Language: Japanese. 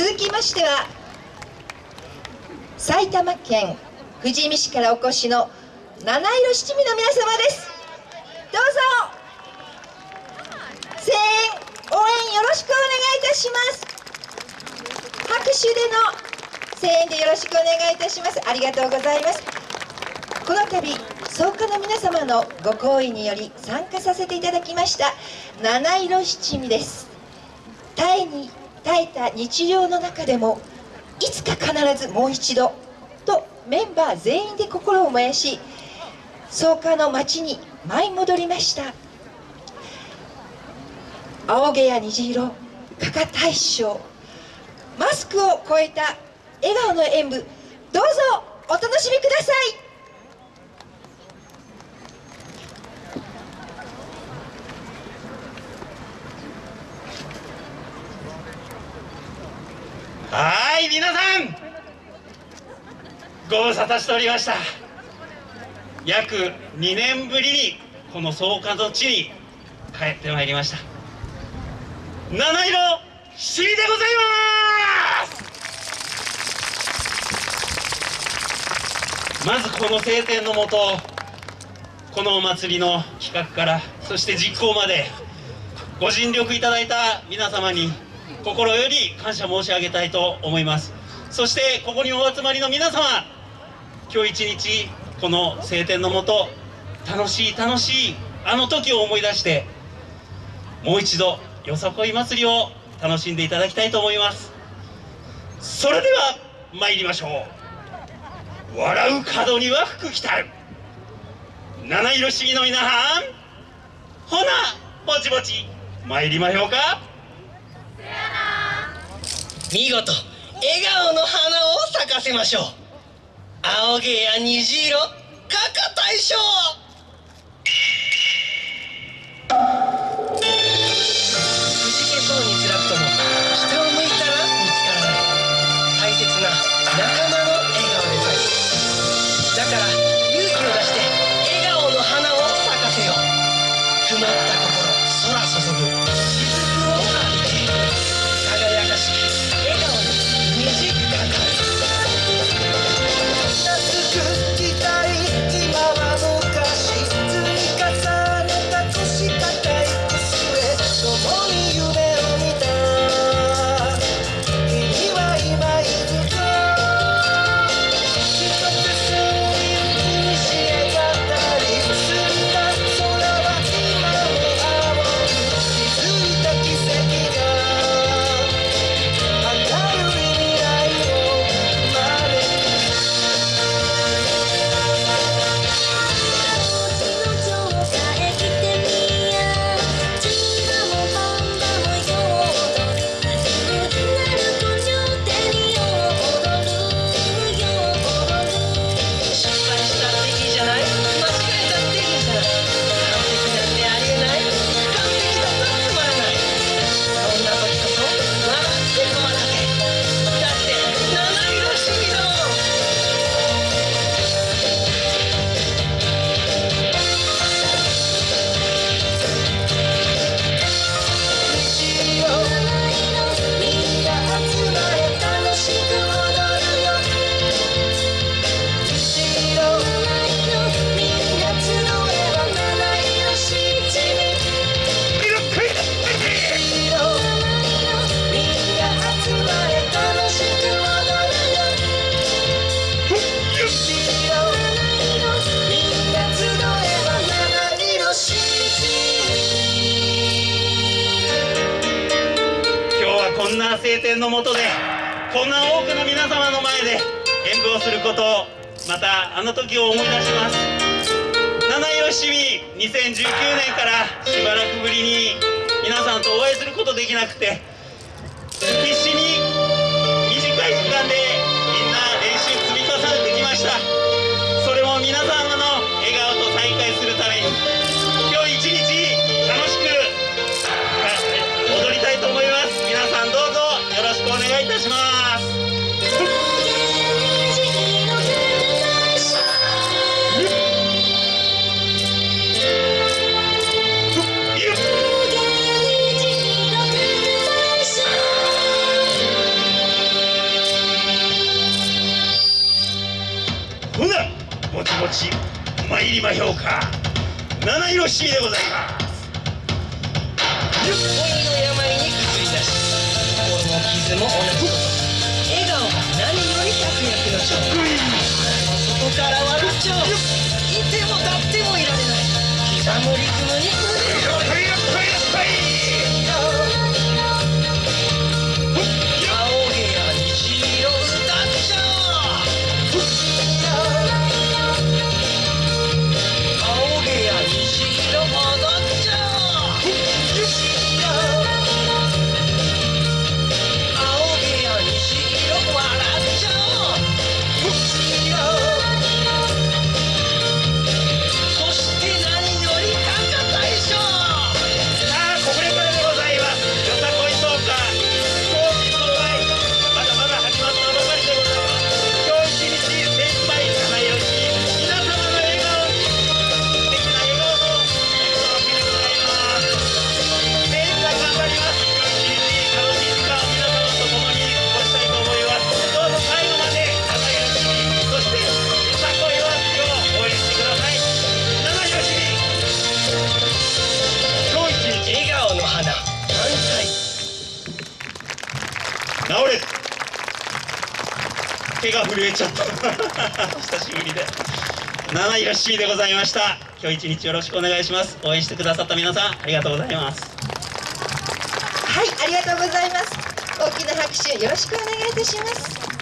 続きましては埼玉県富士見市からお越しの七色七味の皆様です。どうぞ。声援応援よろしくお願いいたします。拍手での声援でよろしくお願いいたします。ありがとうございます。この度創価の皆様のご好意により参加させていただきました七色七味です。タイに耐えた日常の中でもいつか必ずもう一度とメンバー全員で心を燃やし草加の町に舞い戻りました。青毛や虹色加賀大将マスクを超えた笑顔の演舞どうぞお楽しみください皆さんご無沙汰しておりました。約2年ぶりにこの草加の地に帰ってまいりました。七色七味でございます！まずこの晴天のもとこのお祭りの企画からそして実行までご尽力いただいた皆様に心より感謝申し上げたいと思います。そしてここにお集まりの皆様今日一日この晴天のもと楽しい楽しいあの時を思い出してもう一度よさこい祭りを楽しんでいただきたいと思います。それでは参りましょう。笑う角には福来たる。七色市議の皆さんほなぼちぼち参りましょうか。見事笑顔の花を咲かせましょう。青毛や虹色かか大将のもとでこんな多くの皆様の前で演舞をすることをまたあの時を思い出します。七色七味2019年からしばらくぶりに皆さんとお会いすることできなくて必死します。もちもち参りまひょうか七色しみでございますも傷も同じこと笑顔が何より百薬の長外からはルチョいても立ってもいられない。刻むリズムに手が震えちゃった。久しぶりで。7位が C でございました。今日一日よろしくお願いします。応援してくださった皆さんありがとうございます。はいありがとうございます。大きな拍手よろしくお願いいたします。